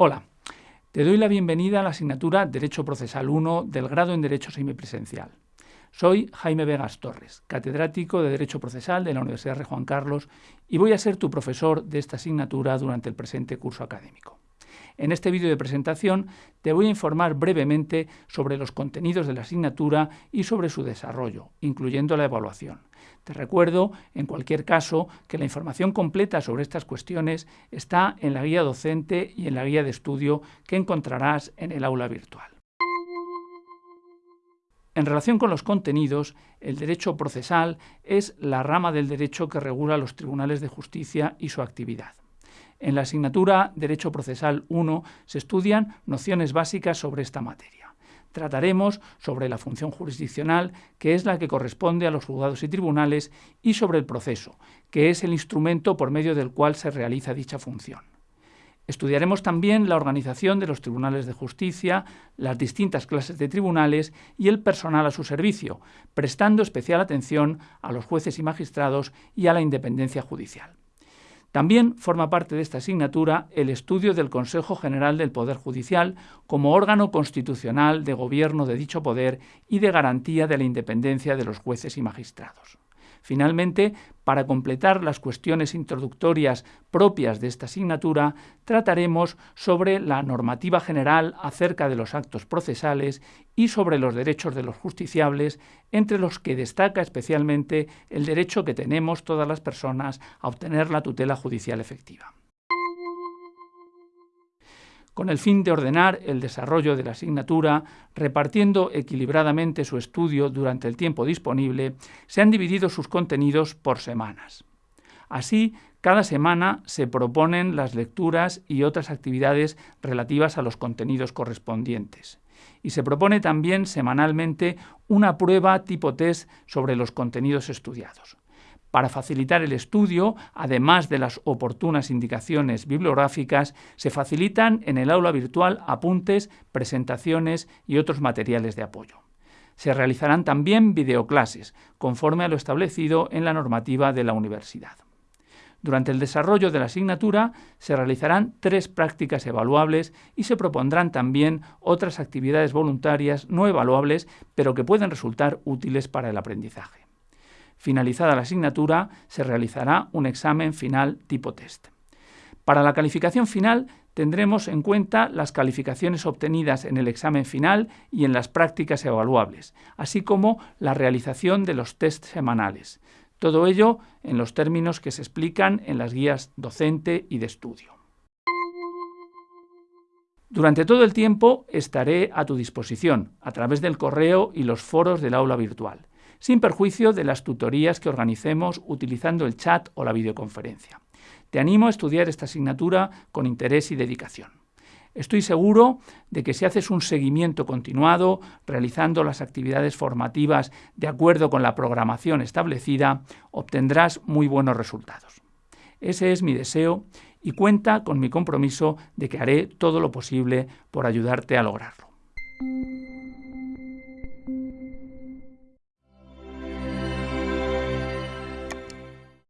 Hola, te doy la bienvenida a la asignatura Derecho Procesal 1 del grado en Derecho Semipresencial. Soy Jaime Vegas Torres, catedrático de Derecho Procesal de la Universidad de Juan Carlos y voy a ser tu profesor de esta asignatura durante el presente curso académico. En este vídeo de presentación te voy a informar brevemente sobre los contenidos de la asignatura y sobre su desarrollo, incluyendo la evaluación. Te recuerdo, en cualquier caso, que la información completa sobre estas cuestiones está en la guía docente y en la guía de estudio que encontrarás en el aula virtual. En relación con los contenidos, el derecho procesal es la rama del derecho que regula los tribunales de justicia y su actividad. En la asignatura Derecho Procesal 1 se estudian nociones básicas sobre esta materia. Trataremos sobre la función jurisdiccional, que es la que corresponde a los juzgados y tribunales, y sobre el proceso, que es el instrumento por medio del cual se realiza dicha función. Estudiaremos también la organización de los tribunales de justicia, las distintas clases de tribunales y el personal a su servicio, prestando especial atención a los jueces y magistrados y a la independencia judicial. También forma parte de esta asignatura el estudio del Consejo General del Poder Judicial como órgano constitucional de gobierno de dicho poder y de garantía de la independencia de los jueces y magistrados. Finalmente, para completar las cuestiones introductorias propias de esta asignatura, trataremos sobre la normativa general acerca de los actos procesales y sobre los derechos de los justiciables, entre los que destaca especialmente el derecho que tenemos todas las personas a obtener la tutela judicial efectiva. Con el fin de ordenar el desarrollo de la asignatura, repartiendo equilibradamente su estudio durante el tiempo disponible, se han dividido sus contenidos por semanas. Así, cada semana se proponen las lecturas y otras actividades relativas a los contenidos correspondientes. Y se propone también semanalmente una prueba tipo test sobre los contenidos estudiados. Para facilitar el estudio, además de las oportunas indicaciones bibliográficas, se facilitan en el aula virtual apuntes, presentaciones y otros materiales de apoyo. Se realizarán también videoclases, conforme a lo establecido en la normativa de la universidad. Durante el desarrollo de la asignatura se realizarán tres prácticas evaluables y se propondrán también otras actividades voluntarias no evaluables, pero que pueden resultar útiles para el aprendizaje. Finalizada la asignatura, se realizará un examen final tipo test. Para la calificación final tendremos en cuenta las calificaciones obtenidas en el examen final y en las prácticas evaluables, así como la realización de los test semanales. Todo ello en los términos que se explican en las guías docente y de estudio. Durante todo el tiempo estaré a tu disposición a través del correo y los foros del aula virtual sin perjuicio de las tutorías que organicemos utilizando el chat o la videoconferencia. Te animo a estudiar esta asignatura con interés y dedicación. Estoy seguro de que si haces un seguimiento continuado, realizando las actividades formativas de acuerdo con la programación establecida, obtendrás muy buenos resultados. Ese es mi deseo y cuenta con mi compromiso de que haré todo lo posible por ayudarte a lograrlo.